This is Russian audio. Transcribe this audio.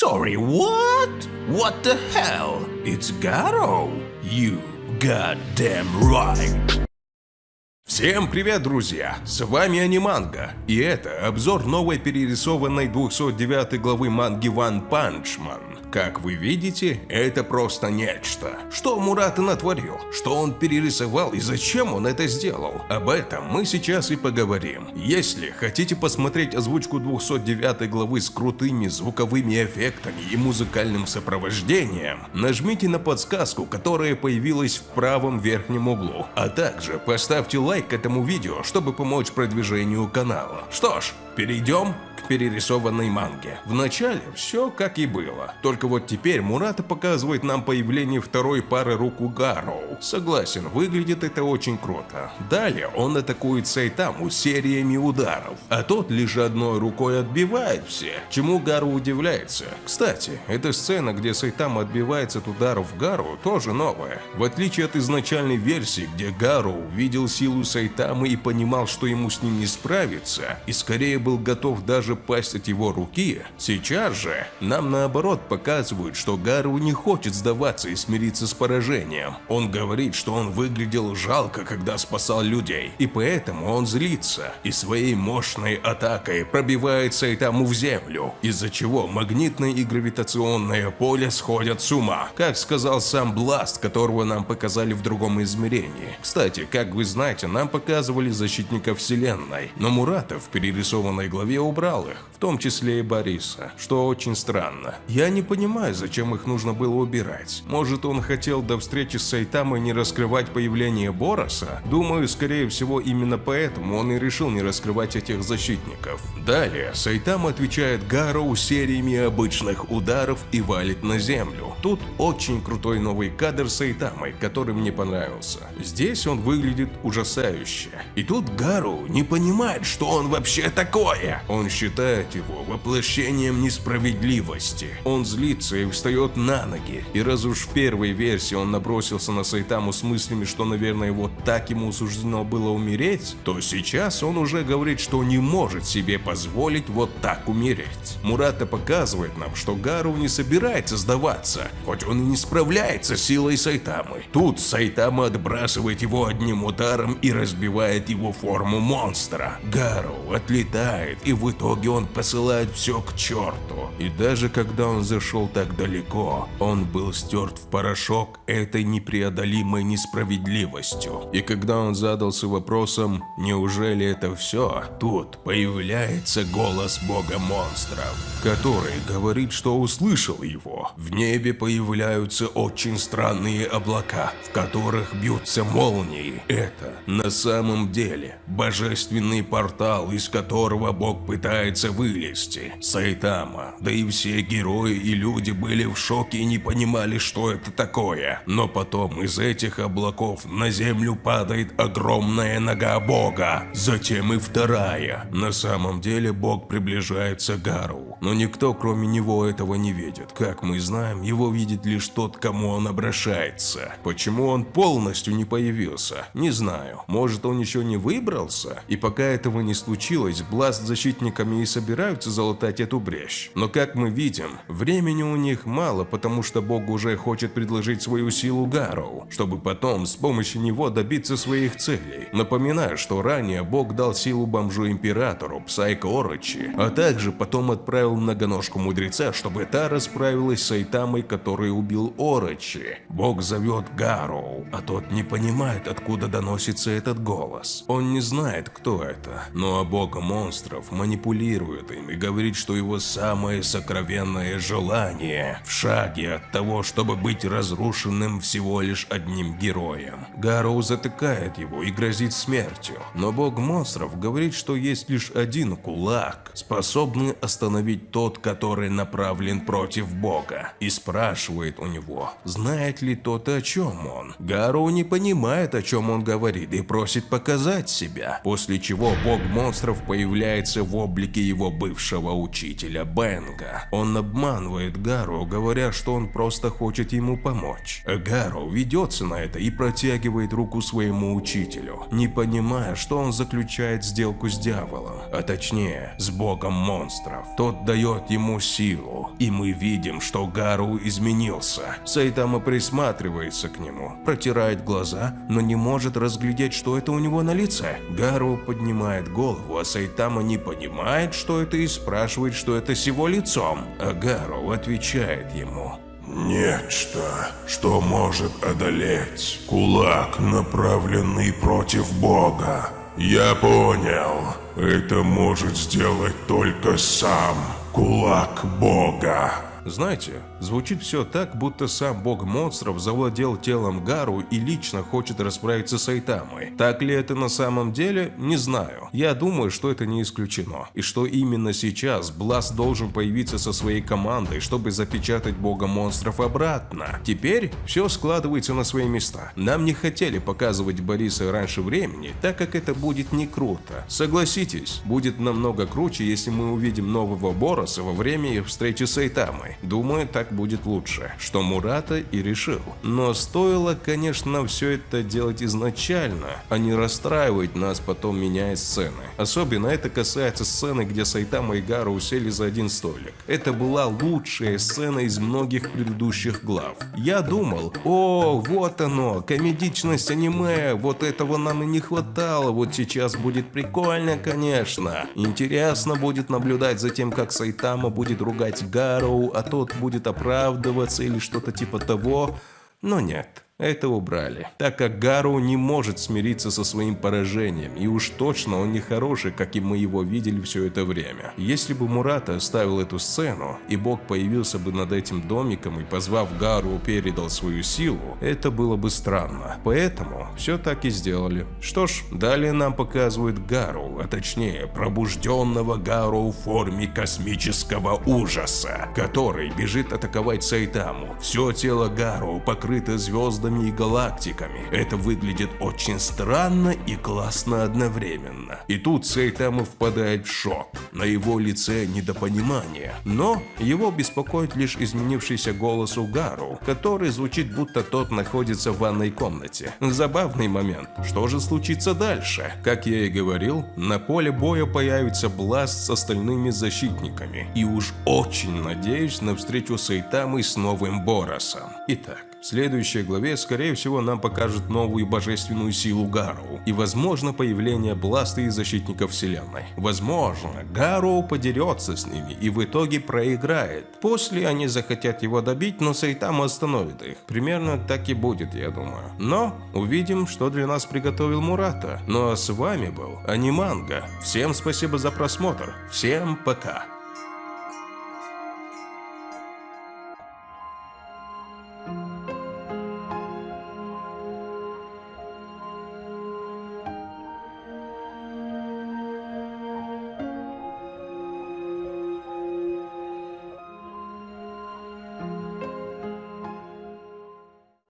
Sorry, what? What the hell? It's Garo? You goddamn right. Всем привет, друзья! С вами Аниманга, и это обзор новой перерисованной 209 главы манги One Punch Man. Как вы видите, это просто нечто. Что Мурата натворил? Что он перерисовал и зачем он это сделал? Об этом мы сейчас и поговорим. Если хотите посмотреть озвучку 209 главы с крутыми звуковыми эффектами и музыкальным сопровождением, нажмите на подсказку, которая появилась в правом верхнем углу. А также поставьте лайк этому видео, чтобы помочь продвижению канала. Что ж, перейдем перерисованной манге. Вначале все как и было, только вот теперь Мурата показывает нам появление второй пары рук у Гароу. Согласен, выглядит это очень круто. Далее он атакует Сайтаму сериями ударов, а тот лишь одной рукой отбивает все, чему Гару удивляется. Кстати, эта сцена, где Сайтама отбивается от ударов Гару, тоже новая. В отличие от изначальной версии, где Гару увидел силу Сайтамы и понимал, что ему с ним не справиться, и скорее был готов даже пасть от его руки, сейчас же нам наоборот показывают, что Гару не хочет сдаваться и смириться с поражением. Он говорит, что он выглядел жалко, когда спасал людей, и поэтому он злится, и своей мощной атакой пробивает Сайтаму в землю, из-за чего магнитное и гравитационное поле сходят с ума, как сказал сам Бласт, которого нам показали в другом измерении. Кстати, как вы знаете, нам показывали защитника вселенной, но Мурата в перерисованной главе убрал их, в том числе и Бориса, что очень странно. Я не понимаю, зачем их нужно было убирать. Может он хотел до встречи с Сайтамой не раскрывать появление Бороса? Думаю, скорее всего именно поэтому он и решил не раскрывать этих защитников. Далее Сайтама отвечает Гароу сериями обычных ударов и валит на землю. Тут очень крутой новый кадр с Сайтамой, который мне понравился. Здесь он выглядит ужасающе. И тут Гару не понимает, что он вообще такое. Он считает его воплощением несправедливости. Он злится и встает на ноги. И раз уж в первой версии он набросился на Сайтаму с мыслями, что, наверное, вот так ему суждено было умереть, то сейчас он уже говорит, что не может себе позволить вот так умереть. Мурата показывает нам, что Гару не собирается сдаваться, хоть он и не справляется с силой Сайтамы. Тут Сайтама отбрасывает его одним ударом и разбивает его форму монстра. Гару отлетает и в итоге он посылает все к черту. И даже когда он зашел так далеко, он был стерт в порошок этой непреодолимой несправедливостью. И когда он задался вопросом, неужели это все, тут появляется голос бога монстров, который говорит, что услышал его. В небе появляются очень странные облака, в которых бьются молнии. Это на самом деле божественный портал, из которого бог пытается вылезти. Сайтама, да и все герои и люди были в шоке и не понимали, что это такое. Но потом из этих облаков на землю падает огромная нога бога. Затем и вторая. На самом деле бог приближается к Гару. Но никто кроме него этого не видит. Как мы знаем, его видит лишь тот, кому он обращается. Почему он полностью не появился? Не знаю. Может он еще не выбрался? И пока этого не случилось, Бласт защитниками и собираются залатать эту брешь. Но как мы видим, времени у них мало, потому что Бог уже хочет предложить свою силу Гароу, чтобы потом с помощью него добиться своих целей. Напоминаю, что ранее Бог дал силу бомжу-императору Псайко Орочи, а также потом отправил многоножку мудреца, чтобы та расправилась с Айтамой, который убил Орочи. Бог зовет Гароу, а тот не понимает, откуда доносится этот голос. Он не знает, кто это, но бог монстров манипулирует им и говорит, что его самое сокровенное желание в шаге от того, чтобы быть разрушенным всего лишь одним героем. Гароу затыкает его и грозит смертью, но бог монстров говорит, что есть лишь один кулак, способный остановить тот, который направлен против бога, и спрашивает у него, знает ли тот, о чем он. Гароу не понимает, о чем он говорит и просит показать себя, после чего бог монстров появляется в облике его бывшего учителя Бенга. Он обманывает Гару, говоря, что он просто хочет ему помочь. Гару ведется на это и протягивает руку своему учителю, не понимая, что он заключает сделку с дьяволом, а точнее с богом монстров. Тот дает ему силу, и мы видим, что Гару изменился. Сайтама присматривается к нему, протирает глаза, но не может разглядеть, что это у него на лице. Гару поднимает голову, а Сайтама не понимает, что это и спрашивает, что это с его лицом. А Гару отвечает ему. Нечто, что может одолеть. Кулак, направленный против Бога. Я понял. Это может сделать только сам кулак Бога. Знаете, звучит все так, будто сам бог монстров завладел телом Гару и лично хочет расправиться с Айтамой. Так ли это на самом деле, не знаю. Я думаю, что это не исключено. И что именно сейчас Бласт должен появиться со своей командой, чтобы запечатать бога монстров обратно. Теперь все складывается на свои места. Нам не хотели показывать Бориса раньше времени, так как это будет не круто. Согласитесь, будет намного круче, если мы увидим нового Бороса во время их встречи с Айтамой. Думаю, так будет лучше, что Мурата и решил. Но стоило, конечно, все это делать изначально, а не расстраивать нас потом меняя сцены. Особенно это касается сцены, где Сайтама и Гара усели за один столик. Это была лучшая сцена из многих предыдущих глав. Я думал, о, вот оно, комедичность аниме, вот этого нам и не хватало, вот сейчас будет прикольно, конечно. Интересно будет наблюдать за тем, как Сайтама будет ругать Гару, а тот будет оправдываться или что-то типа того, но нет. Это убрали, так как Гару не может смириться со своим поражением, и уж точно он не хороший, как и мы его видели все это время. Если бы Мурата оставил эту сцену, и Бог появился бы над этим домиком и позвав Гару передал свою силу, это было бы странно. Поэтому все так и сделали. Что ж, далее нам показывают Гару, а точнее пробужденного Гару в форме космического ужаса, который бежит атаковать Сайтаму. Все тело Гару покрыто звездами звездами и галактиками. Это выглядит очень странно и классно одновременно. И тут Сайтама впадает в шок. На его лице недопонимание. Но его беспокоит лишь изменившийся голос Угару, который звучит будто тот находится в ванной комнате. Забавный момент. Что же случится дальше? Как я и говорил, на поле боя появится Бласт с остальными защитниками. И уж очень надеюсь на встречу Сайтамы с новым Боросом. Итак, в следующей главе, скорее всего, нам покажут новую божественную силу Гару и, возможно, появление Бласта и Защитников Вселенной. Возможно, Гару подерется с ними и в итоге проиграет. После они захотят его добить, но Сайтама остановит их. Примерно так и будет, я думаю. Но увидим, что для нас приготовил Мурата. Ну а с вами был Аниманга. Всем спасибо за просмотр. Всем пока.